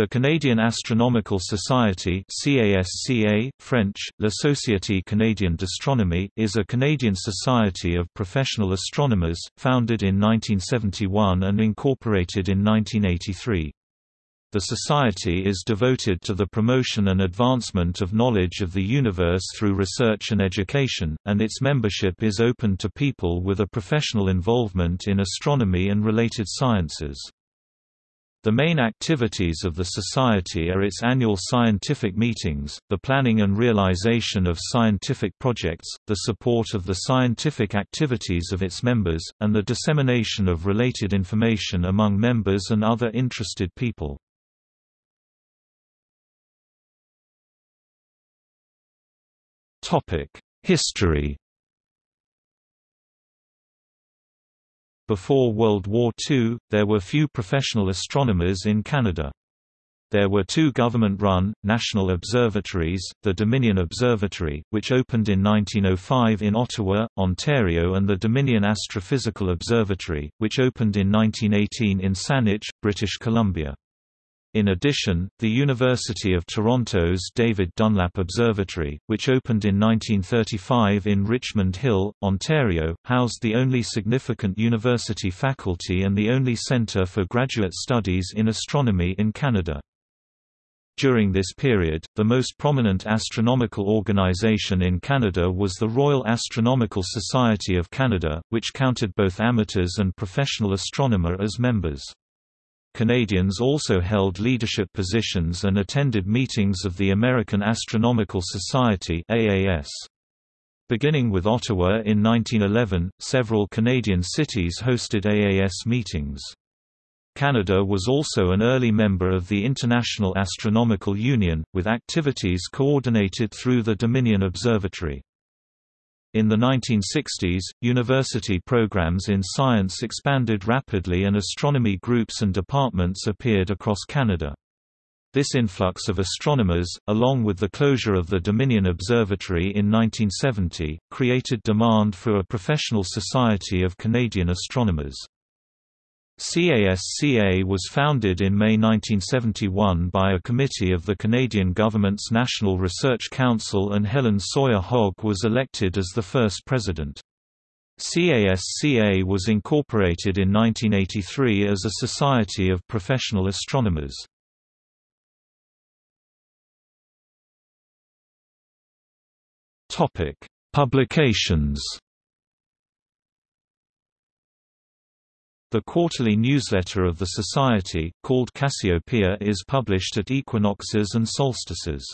The Canadian Astronomical Society CASCA, French, La Société Canadienne d'Astronomie is a Canadian society of professional astronomers, founded in 1971 and incorporated in 1983. The society is devoted to the promotion and advancement of knowledge of the universe through research and education, and its membership is open to people with a professional involvement in astronomy and related sciences. The main activities of the Society are its annual scientific meetings, the planning and realization of scientific projects, the support of the scientific activities of its members, and the dissemination of related information among members and other interested people. History Before World War II, there were few professional astronomers in Canada. There were two government-run, national observatories, the Dominion Observatory, which opened in 1905 in Ottawa, Ontario and the Dominion Astrophysical Observatory, which opened in 1918 in Saanich, British Columbia. In addition, the University of Toronto's David Dunlap Observatory, which opened in 1935 in Richmond Hill, Ontario, housed the only significant university faculty and the only centre for graduate studies in astronomy in Canada. During this period, the most prominent astronomical organization in Canada was the Royal Astronomical Society of Canada, which counted both amateurs and professional astronomer as members. Canadians also held leadership positions and attended meetings of the American Astronomical Society AAS. Beginning with Ottawa in 1911, several Canadian cities hosted AAS meetings. Canada was also an early member of the International Astronomical Union, with activities coordinated through the Dominion Observatory. In the 1960s, university programs in science expanded rapidly and astronomy groups and departments appeared across Canada. This influx of astronomers, along with the closure of the Dominion Observatory in 1970, created demand for a professional society of Canadian astronomers. CASCA was founded in May 1971 by a committee of the Canadian government's National Research Council and Helen Sawyer Hogg was elected as the first president. CASCA was incorporated in 1983 as a society of professional astronomers. Publications The quarterly newsletter of the Society, called Cassiopeia is published at equinoxes and solstices.